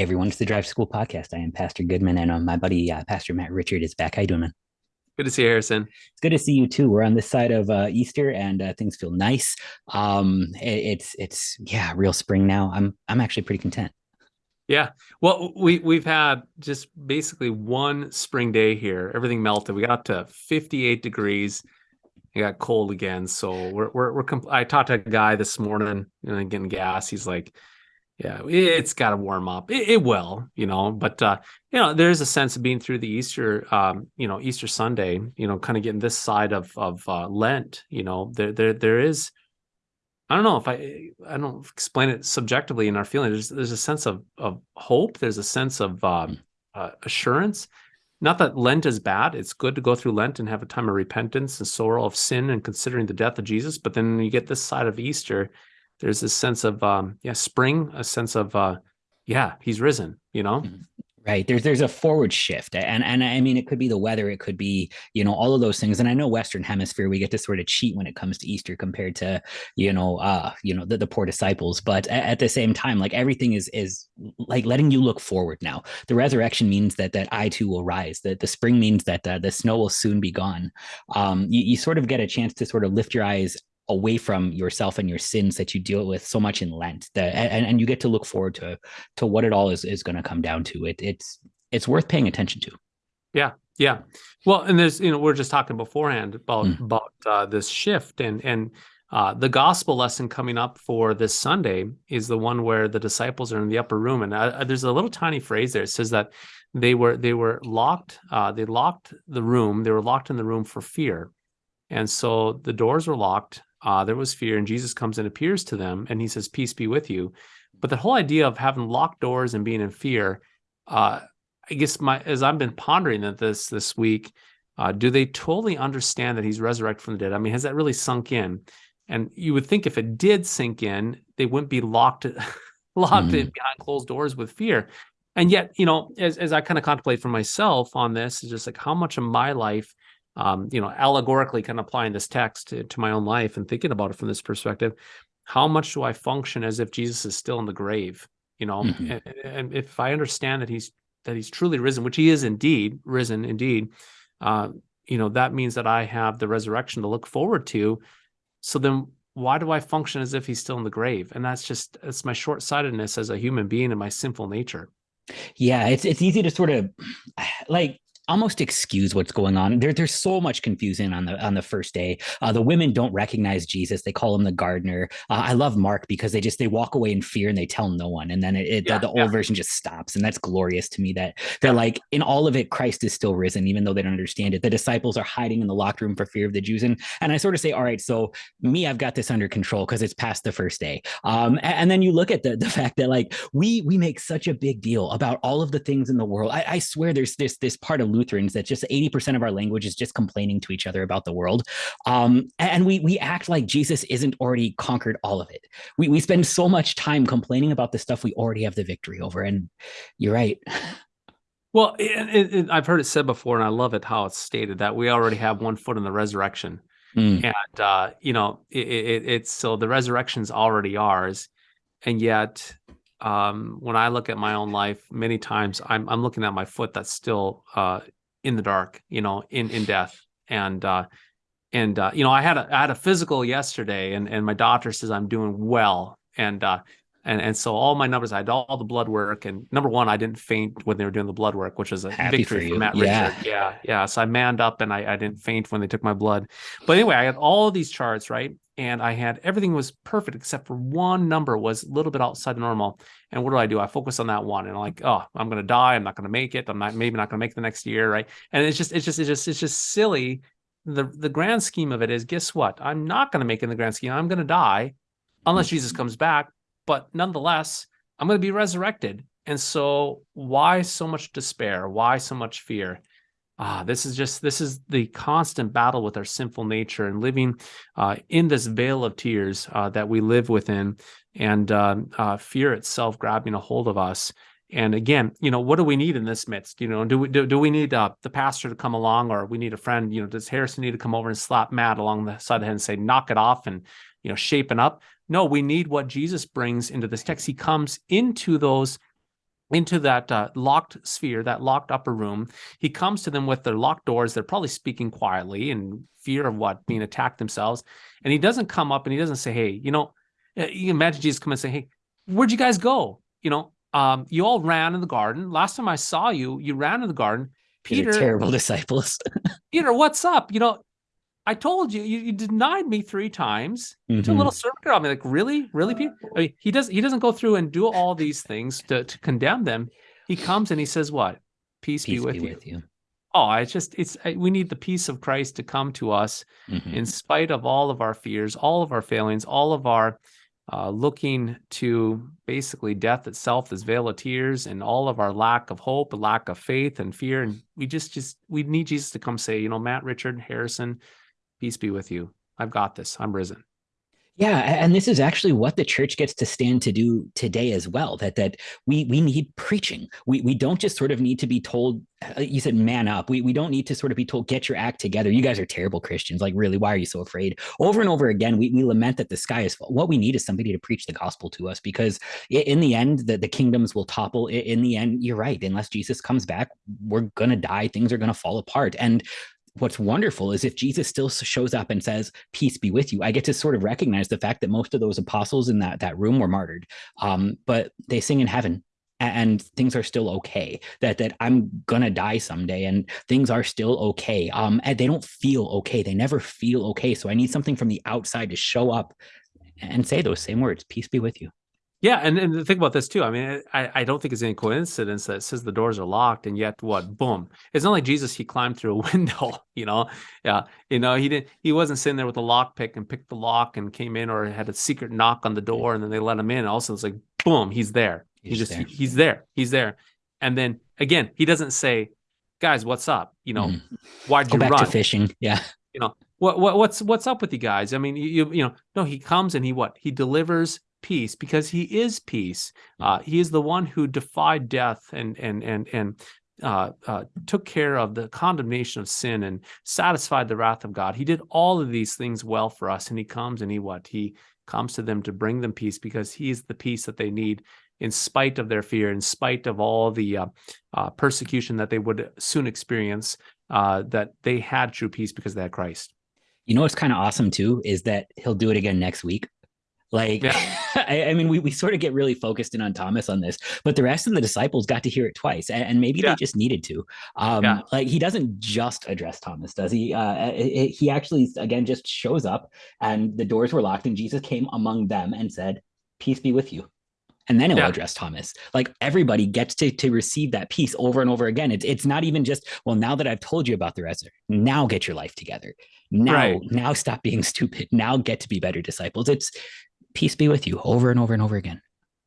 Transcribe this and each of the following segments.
Hey everyone, it's the Drive School Podcast. I am Pastor Goodman, and uh, my buddy uh, Pastor Matt Richard is back. How you doing, man? Good to see you, Harrison. It's good to see you too. We're on this side of uh, Easter, and uh, things feel nice. Um, it, it's it's yeah, real spring now. I'm I'm actually pretty content. Yeah. Well, we we've had just basically one spring day here. Everything melted. We got to 58 degrees. It got cold again. So we're we're, we're I talked to a guy this morning, you know, getting gas. He's like, yeah, it's got to warm up. It, it, will, you know, but uh, you know, there's a sense of being through the Easter, um, you know, Easter Sunday, you know, kind of getting this side of of uh, Lent. You know, there there there is. I don't know if I I don't explain it subjectively in our feeling. There's there's a sense of of hope. There's a sense of um, uh, assurance. Not that Lent is bad. It's good to go through Lent and have a time of repentance and sorrow of sin and considering the death of Jesus. But then you get this side of Easter, there's this sense of um yeah spring a sense of uh yeah he's risen you know? Mm-hmm. right there's there's a forward shift and and i mean it could be the weather it could be you know all of those things and i know western hemisphere we get to sort of cheat when it comes to easter compared to you know uh you know the, the poor disciples but at, at the same time like everything is is like letting you look forward now. The resurrection means that that i too will rise that the spring means that uh, the snow will soon be gone. Um you, you sort of get a chance to sort of lift your eyes away from yourself and your sins that you deal with so much in Lent. That and, and you get to look forward to to what it all is is going to come down to. It it's it's worth paying attention to. Yeah, yeah. Well, and there's you know we're just talking beforehand about mm. about uh, this shift and and uh, the gospel lesson coming up for this Sunday is the one where the disciples are in the upper room, and uh, there's a little tiny phrase there. It says that they were they were locked. Uh, they locked the room. They were locked in the room for fear, and so the doors were locked uh, there was fear, and Jesus comes and appears to them, and he says, "Peace be with you." But the whole idea of having locked doors and being in fear, uh, I guess my as I've been pondering that this this week, uh, do they totally understand that he's resurrected from the dead? I mean, has that really sunk in? And you would think if it did sink in, they wouldn't be locked locked mm. in behind closed doors with fear. And yet, you know, as as I kind of contemplate for myself on this, is just like how much of my life um, you know, allegorically kind of applying this text to, to my own life and thinking about it from this perspective, how much do I function as if Jesus is still in the grave? You know, mm-hmm. and, and, if I understand that he's that he's truly risen, which he is indeed risen, indeed, uh, you know, that means that I have the resurrection to look forward to. So then why do I function as if he's still in the grave? And that's just it's my short-sightedness as a human being and my sinful nature. Yeah, it's it's easy to sort of like almost excuse what's going on. There, there's so much confusion on the on the first day. Uh, the women don't recognize Jesus; they call him the gardener. Uh, I love Mark because they just they walk away in fear and they tell no one, and then it, it yeah, the, the, old version just stops, and that's glorious to me. That they're yeah. like in all of it, Christ is still risen, even though they don't understand it. The disciples are hiding in the locked room for fear of the Jews, and and I sort of say, all right, so me, I've got this under control because it's past the first day. Um, and, and, then you look at the the fact that like we we make such a big deal about all of the things in the world. I, I swear, there's this this part of Lutherans that just 80% of our language is just complaining to each other about the world. Um, and we we act like Jesus isn't already conquered all of it. We we spend so much time complaining about the stuff we already have the victory over. And you're right. Well, it, it, I've heard it said before, and I love it how it's stated that we already have one foot in the resurrection. Mm. And uh, you know, it, it's so the resurrection's already ours, and yet um, when I look at my own life, many times I'm I'm looking at my foot that's still uh, in the dark, you know, in in death. And uh, and uh, you know, I had a I had a physical yesterday, and and my doctor says I'm doing well, and uh, and and so all my numbers, I had all, the blood work, and number one, I didn't faint when they were doing the blood work, which is a Happy victory for, for Matt yeah. Richard. Yeah, yeah. So I manned up, and I I didn't faint when they took my blood. But anyway, I had all these charts, right? and I had everything was perfect except for one number was a little bit outside the normal. And what do I do? I focus on that one and I'm like, oh, I'm gonna die. I'm not gonna make it. I'm not maybe not gonna make the next year, right? And it's just it's just it's just it's just silly. The the grand scheme of it is, guess what? I'm not gonna make it in the grand scheme. I'm gonna die unless mm. Jesus comes back. But nonetheless, I'm gonna be resurrected. And so why so much despair? Why so much fear? ah, this is just this is the constant battle with our sinful nature and living uh, in this vale of tears uh, that we live within, and um, uh, fear itself grabbing a hold of us. And again, you know, what do we need in this midst? You know, do we do, do we need uh, the pastor to come along, or we need a friend? You know, does Harrison need to come over and slap Matt along the side of the head and say, "Knock it off," and you know, shaping up? No, we need what Jesus brings into this text. He comes into those into that uh, locked sphere, that locked upper room. He comes to them with their locked doors. They're probably speaking quietly in fear of what being attacked themselves. And he doesn't come up and he doesn't say, "Hey, you know," uh, you imagine Jesus come and say, "Hey, where'd you guys go? You know, um, you all ran in the garden. Last time I saw you, you ran in the garden. Peter, terrible disciples. Peter, what's up? You know, I told you, you, you denied me three times. Mm-hmm. a little circuit on me. Like, really, really? I mean, he does. He doesn't go through and do all these things to, to condemn them. He comes and he says, "What? Peace, peace be, with, be you. with, you. Oh, it's just it's we need the peace of Christ to come to us mm-hmm. in spite of all of our fears, all of our failings, all of our uh, looking to basically death itself, this vale of tears, and all of our lack of hope, lack of faith and fear. And we just, just, we need Jesus to come say, you know, Matt, Richard, Harrison, peace be with you. I've got this. I'm risen. Yeah, and this is actually what the church gets to stand to do today as well. That that we we need preaching. We we don't just sort of need to be told. Uh, you said man up. We we don't need to sort of be told get your act together. You guys are terrible Christians. Like really, why are you so afraid? Over and over again, we we lament that the sky is full. What we need is somebody to preach the gospel to us because in the end, the the kingdoms will topple. In the end, you're right. Unless Jesus comes back, we're gonna die. Things are gonna fall apart. And what's wonderful is if Jesus still shows up and says, "Peace be with you," I get to sort of recognize the fact that most of those apostles in that that room were martyred, um, but they sing in heaven and things are still okay. That that i'm gonna die someday and things are still okay um and they don't feel okay. They never feel okay. So i need something from the outside to show up and say those same words peace be with you yeah, and, and think about this too. I mean, I, I don't think it's any coincidence that it says the doors are locked, and yet what? Boom! It's not like Jesus. He climbed through a window. You know, yeah. You know, he didn't. He wasn't sitting there with a lock pick and picked the lock and came in, or had a secret knock on the door, and then they let him in. Also, it's like boom, he's there. He's, just there. he's there. He's there. And then again, he doesn't say, "Guys, what's up?" You know, mm. why'd Go you back run? to fishing? Yeah. You know, what, what what's what's up with you guys? I mean, you you know, no, he comes and he what? He delivers peace because he is peace. Uh, he is the one who defied death and and and and uh, uh, took care of the condemnation of sin and satisfied the wrath of God. He did all of these things well for us, and he comes and he what he comes to them to bring them peace because he is the peace that they need in spite of their fear, in spite of all the uh, uh, persecution that they would soon experience. Uh, that they had true peace because they had Christ. You know what's kind of awesome too is that he'll do it again next week. Like, yeah. I, I, mean, we, we sort of get really focused in on Thomas on this, but the rest of the disciples got to hear it twice, and, and maybe yeah. they just needed to. Um, yeah. Like, he doesn't just address Thomas, does he? Uh, it, it, he actually, again, just shows up, and the doors were locked, and Jesus came among them and said, "Peace be with you." and then it will address Thomas. Like everybody gets to to receive that peace over and over again. It's it's not even just well now that I've told you about the resurrection, now get your life together. Now right. now stop being stupid. Now get to be better disciples. It's peace be with you over and over and over again.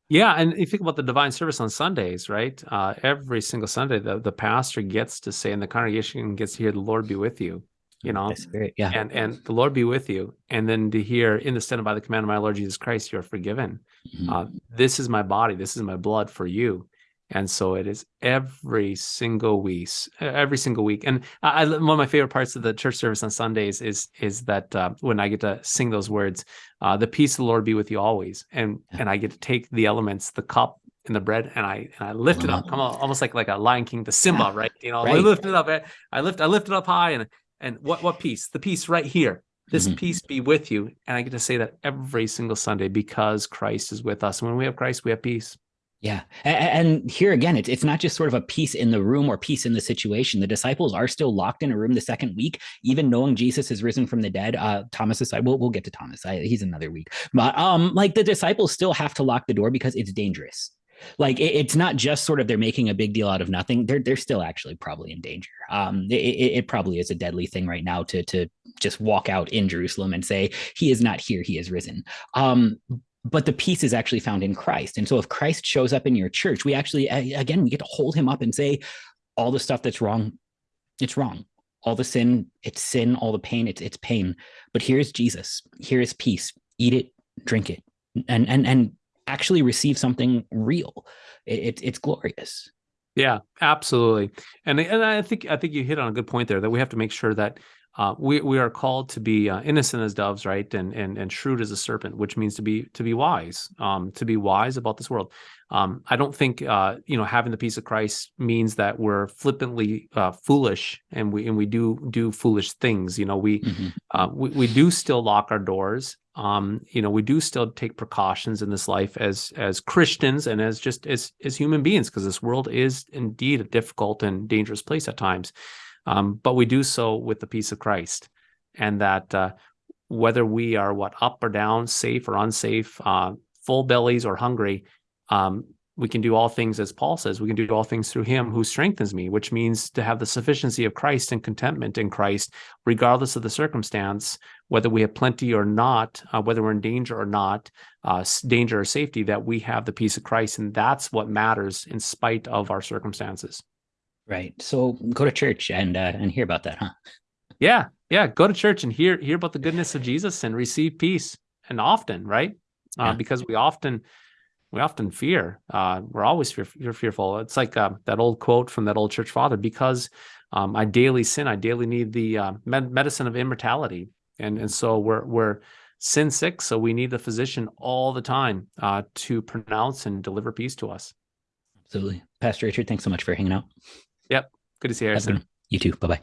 Yeah, and you think about the divine service on Sundays, right? Uh, every single Sunday, the, the pastor gets to say, and the congregation gets to hear, "The Lord be with you." You know, Spirit, yeah, and and the Lord be with you, and then to hear, "In the stead by the command of my Lord Jesus Christ, you are forgiven." Mm-hmm. Uh, this is my body. This is my blood for you and so it is every single week every single week. And I, one of my favorite parts of the church service on sundays is is that uh, when i get to sing those words uh, the peace of the lord be with you always and and i get to take the elements the cup and the bread and i and i lift it up. Come almost like like a lion king the simba right? You know right. i lift it up eh, i lift i lift it up high and and what what peace? The peace right here. This mm-hmm. peace be with you. And i get to say that every single sunday because christ is with us. And when we have christ we have peace yeah. And here again, it's, it's not just sort of a peace in the room or peace in the situation. The disciples are still locked in a room the second week, even knowing Jesus has risen from the dead. Uh, Thomas aside, we'll, we'll get to Thomas. I, he's another week. But um, like the disciples still have to lock the door because it's dangerous. Like it, it's not just sort of they're making a big deal out of nothing. They're they're still actually probably in danger. Um, it, it probably is a deadly thing right now to to just walk out in Jerusalem and say he is not here, he is risen. Um, but the peace is actually found in Christ. And so if Christ shows up in your church, we actually, again, we get to hold him up and say, all the stuff that's wrong, it's wrong. All the sin, it's sin. All the pain, it's it's pain. But here's Jesus. Here is peace. Eat it, drink it, and and and actually receive something real. It, it it's glorious. Yeah, absolutely. And and I think I think you hit on a good point there that we have to make sure that uh, we we are called to be uh, innocent as doves, right, and and and shrewd as a serpent, which means to be to be wise, um, to be wise about this world. Um, I don't think uh, you know having the peace of Christ means that we're flippantly uh, foolish and we and we do do foolish things. You know, we mm-hmm. Uh, we, we do still lock our doors. Um, you know, we do still take precautions in this life as as Christians and as just as as human beings because this world is indeed a difficult and dangerous place at times. Um, but we do so with the peace of Christ, and that uh, whether we are what up or down, safe or unsafe, uh, full bellies or hungry, um, we can do all things as Paul says. We can do all things through Him who strengthens me, which means to have the sufficiency of Christ and contentment in Christ, regardless of the circumstance, whether we have plenty or not, uh, whether we're in danger or not, uh, danger or safety. That we have the peace of Christ, and that's what matters in spite of our circumstances. Right. So go to church and uh, and hear about that, huh? Yeah, yeah. Go to church and hear hear about the goodness of Jesus and receive peace, and often, right? Uh, yeah. Because we often we often fear. Uh, we're always fear, fearful. It's like uh, that old quote from that old church father: "Because um, I daily sin, I daily need the uh, med- medicine of immortality." And and so we're we're sin sick, so we need the physician all the time uh, to pronounce and deliver peace to us. Absolutely, Pastor Richard. Thanks so much for hanging out. Good to see you, Harrison. You too. Bye bye.